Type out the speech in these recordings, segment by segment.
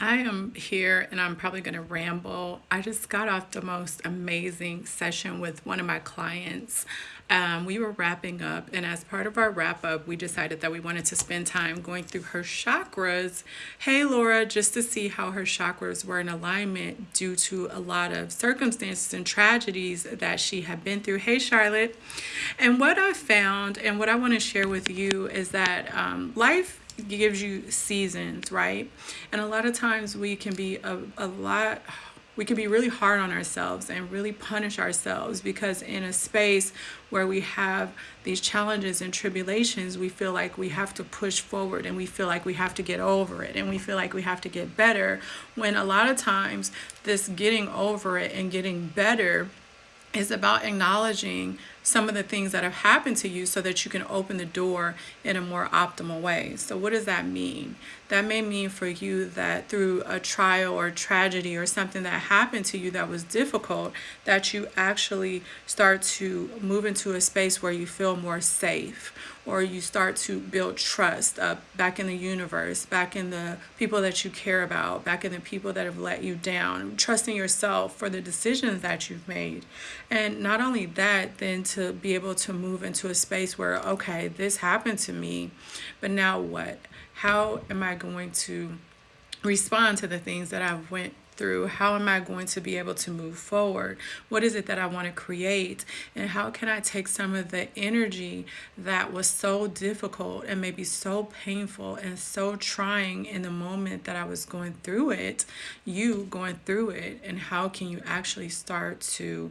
I am here and I'm probably going to ramble. I just got off the most amazing session with one of my clients. Um, we were wrapping up, and as part of our wrap up, we decided that we wanted to spend time going through her chakras. Hey, Laura, just to see how her chakras were in alignment due to a lot of circumstances and tragedies that she had been through. Hey, Charlotte. And what I found, and what I want to share with you, is that um, life gives you seasons, right? And a lot of times we can be a, a lot we can be really hard on ourselves and really punish ourselves because in a space where we have these challenges and tribulations, we feel like we have to push forward and we feel like we have to get over it and we feel like we have to get better. When a lot of times, this getting over it and getting better is about acknowledging some of the things that have happened to you so that you can open the door in a more optimal way. So, what does that mean? That may mean for you that through a trial or tragedy or something that happened to you that was difficult, that you actually start to move into a space where you feel more safe or you start to build trust up back in the universe, back in the people that you care about, back in the people that have let you down, trusting yourself for the decisions that you've made. And not only that, then to be able to move into a space where, okay, this happened to me, but now what? How am I going to respond to the things that I've went through? How am I going to be able to move forward? What is it that I want to create? And how can I take some of the energy that was so difficult and maybe so painful and so trying in the moment that I was going through it, you going through it, and how can you actually start to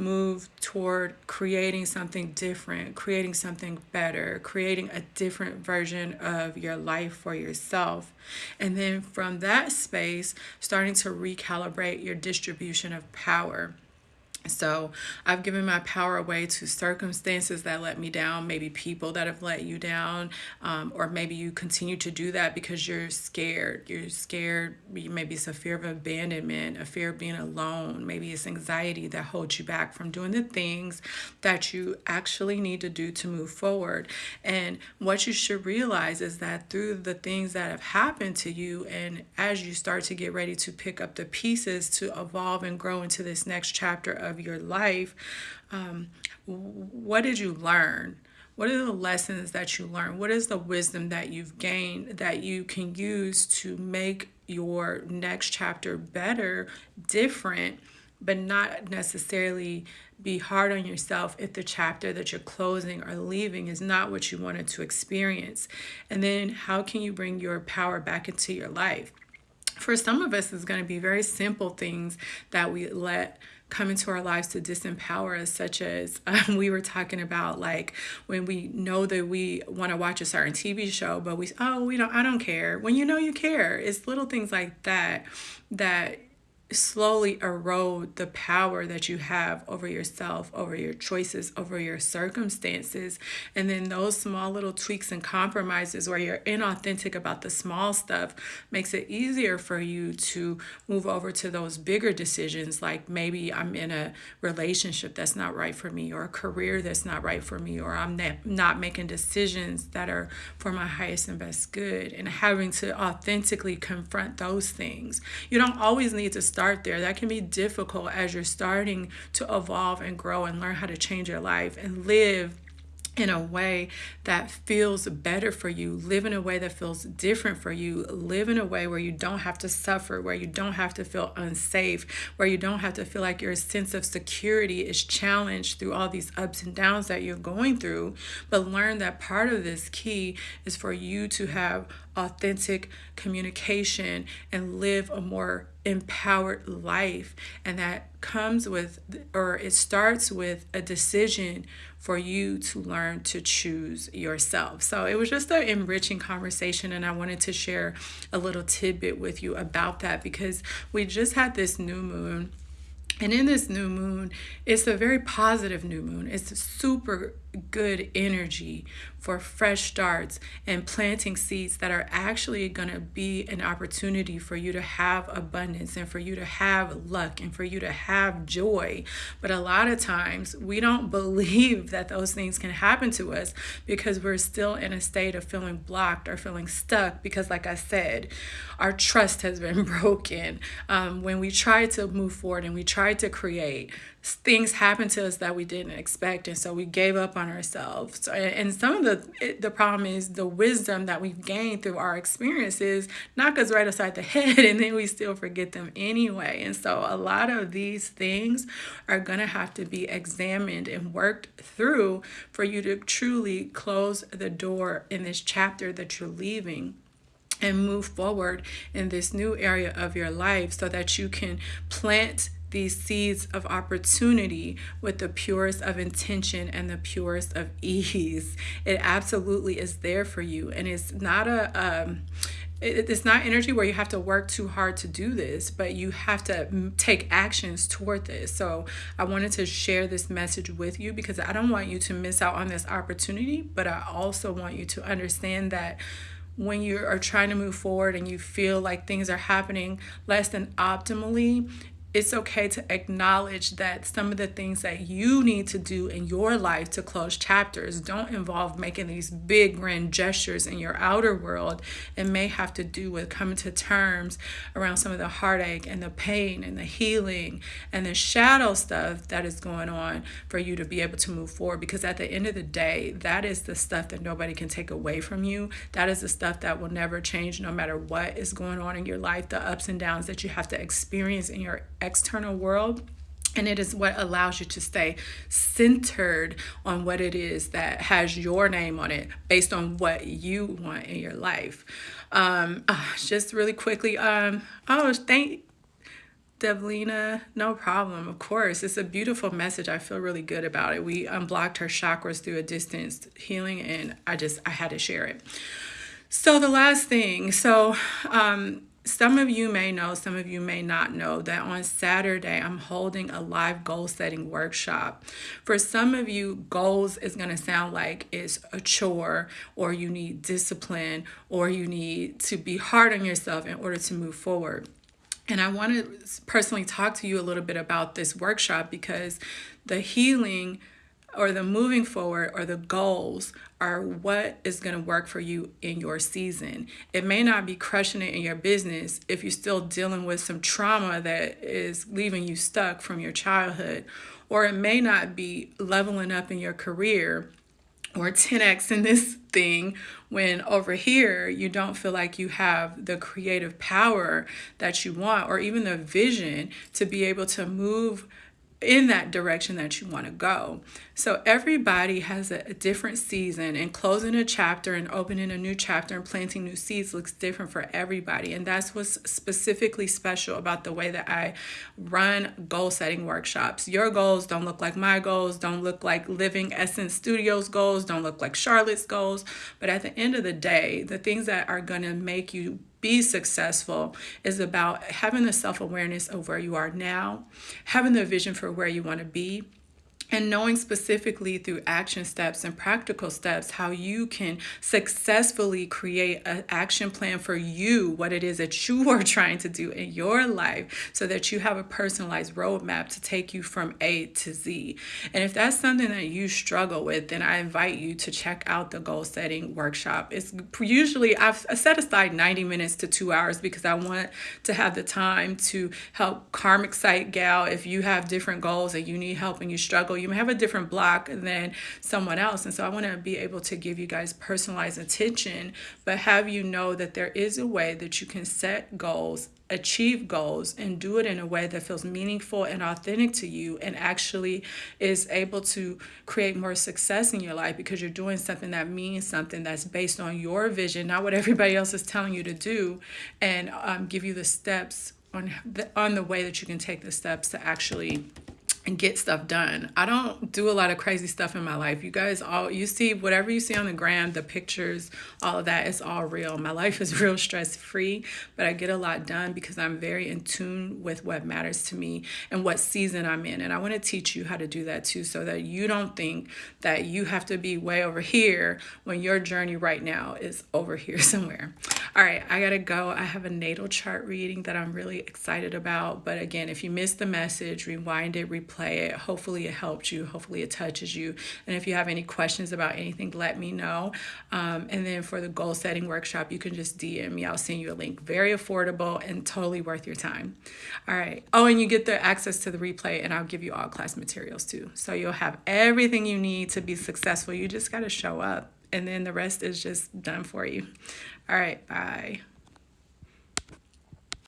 move toward creating something different, creating something better, creating a different version of your life for yourself. And then from that space, starting to recalibrate your distribution of power. So I've given my power away to circumstances that let me down, maybe people that have let you down, um, or maybe you continue to do that because you're scared. You're scared. Maybe it's a fear of abandonment, a fear of being alone. Maybe it's anxiety that holds you back from doing the things that you actually need to do to move forward. And what you should realize is that through the things that have happened to you, and as you start to get ready to pick up the pieces to evolve and grow into this next chapter of of your life, um, what did you learn? What are the lessons that you learned? What is the wisdom that you've gained that you can use to make your next chapter better, different, but not necessarily be hard on yourself if the chapter that you're closing or leaving is not what you wanted to experience? And then how can you bring your power back into your life? For some of us, it's going to be very simple things that we let come into our lives to disempower us such as um, we were talking about like when we know that we want to watch a certain tv show but we oh we don't i don't care. When you know you care it's little things like that that slowly erode the power that you have over yourself, over your choices, over your circumstances. And then those small little tweaks and compromises where you're inauthentic about the small stuff makes it easier for you to move over to those bigger decisions like maybe I'm in a relationship that's not right for me or a career that's not right for me or I'm not making decisions that are for my highest and best good and having to authentically confront those things. You don't always need to start start there. That can be difficult as you're starting to evolve and grow and learn how to change your life and live in a way that feels better for you, live in a way that feels different for you, live in a way where you don't have to suffer, where you don't have to feel unsafe, where you don't have to feel like your sense of security is challenged through all these ups and downs that you're going through. But learn that part of this key is for you to have authentic communication and live a more empowered life. And that comes with, or it starts with a decision for you to learn to choose yourself. So it was just an enriching conversation, and I wanted to share a little tidbit with you about that because we just had this new moon. And in this new moon, it's a very positive new moon. It's super good energy, for fresh starts, and planting seeds that are actually going to be an opportunity for you to have abundance and for you to have luck and for you to have joy. But a lot of times we don't believe that those things can happen to us because we're still in a state of feeling blocked or feeling stuck because, like I said, our trust has been broken. Um, when we try to move forward and we try to create, things happen to us that we didn't expect and so we gave up on ourselves. And some of the the problem is the wisdom that we've gained through our experiences knock us right aside the head and then we still forget them anyway. And so a lot of these things are to have to be examined and worked through for you to truly close the door in this chapter that you're leaving and move forward in this new area of your life so that you can plant these seeds of opportunity with the purest of intention and the purest of ease. It absolutely is there for you. And it's not a, um, it's not energy where you have to work too hard to do this, but you have to take actions toward this. So I wanted to share this message with you because I don't want you to miss out on this opportunity, but I also want you to understand that when you are trying to move forward and you feel like things are happening less than optimally, it's okay to acknowledge that some of the things that you need to do in your life to close chapters don't involve making these big grand gestures in your outer world It may have to do with coming to terms around some of the heartache and the pain and the healing and the shadow stuff that is going on for you to be able to move forward. Because at the end of the day that is the stuff that nobody can take away from you. That is the stuff that will never change no matter what is going on in your life the ups and downs that you have to experience in your external world and it is what allows you to stay centered on what it is that has your name on it based on what you want in your life um uh, just really quickly um oh thank Devlina, no problem. Of course, it's a beautiful message. I feel really good about it. We unblocked her chakras through a distance healing, and I just I had to share it. So the last thing, so um, some of you may know, some of you may not know that on Saturday I'm holding a live goal setting workshop. For some of you, goals is going to sound like it's a chore or you need discipline or you need to be hard on yourself in order to move forward. And I want to personally talk to you a little bit about this workshop because the healing or the moving forward or the goals are what is going to work for you in your season. It may not be crushing it in your business if you're still dealing with some trauma that is leaving you stuck from your childhood, or it may not be leveling up in your career or 10x in this thing when over here you don't feel like you have the creative power that you want or even the vision to be able to move in that direction that you want to go. So everybody has a, a, different season, and closing a chapter and opening a new chapter and planting new seeds looks different for everybody. And that's what's specifically special about the way that I run goal setting workshops. Your goals don't look like my goals, don't look like Living Essence Studios goals, don't look like Charlotte's goals. But at the end of the day, the things that are going to make you be successful is about having the self awareness of where you are now, having the vision for where you want to be, and knowing specifically through action steps and practical steps how you can successfully create an action plan for you, what it is that you are trying to do in your life, so that you have a personalized roadmap to take you from A to Z. And if that's something that you struggle with, then I invite you to check out the goal setting workshop. It's usually, I've set aside 90 minutes to two hours because I want to have the time to help Karmic Site Gal if you have different goals and you need help and you struggle you may have a different block than someone else. And so I want to be able to give you guys personalized attention, but have you know that there is a way that you can set goals achieve goals and do it in a way that feels meaningful and authentic to you and actually is able to create more success in your life because you're doing something that means something that's based on your vision, not what everybody else is telling you to do, and um, give you the steps on the, on the way that you can take the steps to actually and get stuff done. I don't do a lot of crazy stuff in my life. You guys all you see whatever you see on the gram, the pictures, all of that is all real. My life is real stress free, but I get a lot done because I'm very in tune with what matters to me and what season I'm in. And I want to teach you how to do that too so that you don't think that you have to be way over here when your journey right now is over here somewhere. All right, I got to go. I have a natal chart reading that I'm really excited about, but again, if you missed the message, rewind it, replay play it. Hopefully, it helped you. Hopefully, it touches you. And if you have any questions about anything, let me know. Um, and then for the goal setting workshop, you can just DM me. I'll send you a link. Very affordable and totally worth your time. All right. Oh, and you get the access to the replay, and I'll give you all class materials too. So you'll have everything you need to be successful. You just got to show up, and then the rest is just done for you. All right. Bye.